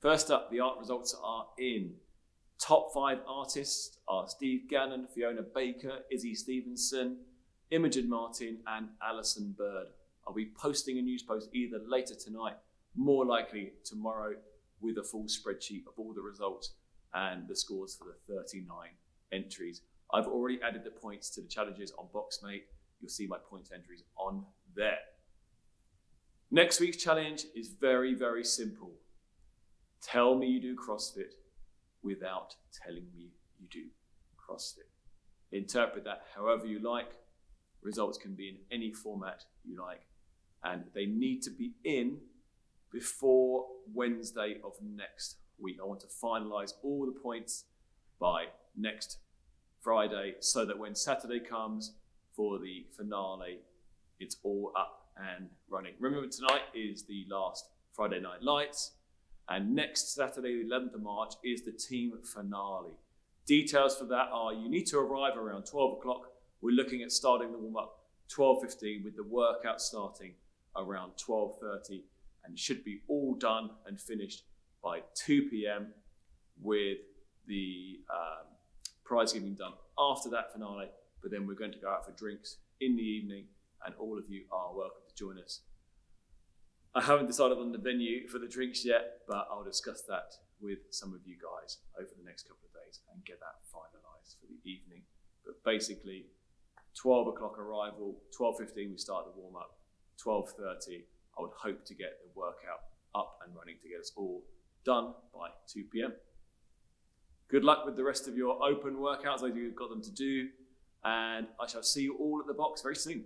First up, the art results are in. Top five artists are Steve Gannon, Fiona Baker, Izzy Stevenson, Imogen Martin, and Alison Bird. I'll be posting a news post either later tonight, more likely tomorrow, with a full spreadsheet of all the results and the scores for the 39 entries. I've already added the points to the challenges on Boxmate. You'll see my points entries on there. Next week's challenge is very, very simple. Tell me you do CrossFit without telling me you do CrossFit. Interpret that however you like. Results can be in any format you like, and they need to be in before Wednesday of next week. I want to finalize all the points by next Friday so that when Saturday comes for the finale, it's all up and running. Remember, tonight is the last Friday Night Lights, and next Saturday, the 11th of March, is the team finale. Details for that are you need to arrive around 12 o'clock. We're looking at starting the warm up 12:15 with the workout starting around 12:30, and should be all done and finished by 2 p.m. with the um, prize giving done after that finale. But then we're going to go out for drinks in the evening, and all of you are welcome to join us. I haven't decided on the venue for the drinks yet, but I'll discuss that with some of you guys over the next couple of days and get that finalised for the evening. But basically, 12 o'clock arrival, 12.15 we start the warm up, 12.30 I would hope to get the workout up and running to get us all done by 2 p.m. Good luck with the rest of your open workouts, those of you who've got them to do, and I shall see you all at the box very soon.